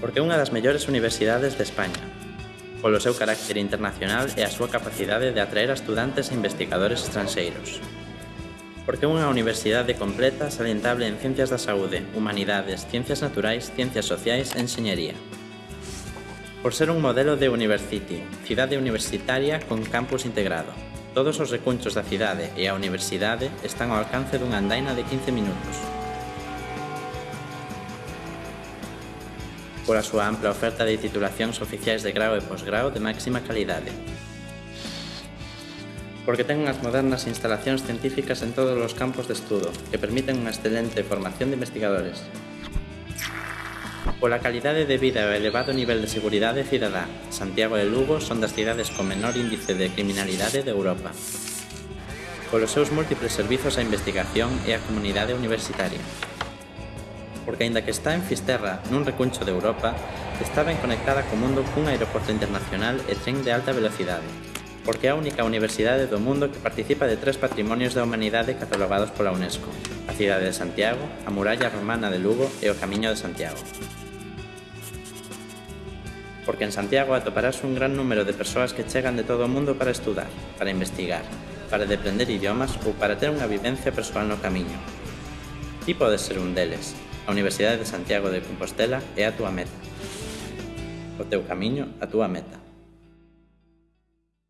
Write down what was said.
porque é unha das mellores universidades de España, polo seu carácter internacional e a súa capacidade de atraer a estudantes e investigadores estranxeiros. Porque é unha universidade completa salientable en Ciencias da Saúde, Humanidades, Ciencias Naturais, Ciencias Sociais e Enxeñería. Por ser un modelo de University, cidade universitaria con campus integrado. Todos os recunchos da cidade e a universidade están ao alcance dunha andaina de 15 minutos. pola súa ampla oferta de titulacións oficiais de grau e posgrau de máxima calidade. Porque ten unhas modernas instalacións científicas en todos os campos de estudo, que permiten unha excelente formación de investigadores. Pola calidade de vida e o elevado nivel de seguridade cidadá, Santiago e Lugo son das cidades con menor índice de criminalidade de Europa polos seus múltiples servizos á investigación e á comunidade universitaria porque aínda que está en Fisterra, nun recuncho de Europa, está ben conectada co mundo cun aeroporto internacional e tren de alta velocidade, porque é a única universidade do mundo que participa de tres patrimonios da humanidade catalogados pola UNESCO, a cidade de Santiago, a muralla romana de Lugo e o Camiño de Santiago. Porque en Santiago atoparás un gran número de persoas que chegan de todo o mundo para estudar, para investigar, para deprender idiomas ou para ter unha vivencia persoal no camiño. Ti podes ser un deles, A Universidade de Santiago de Compostela é a túa meta. O teu camiño, a túa meta.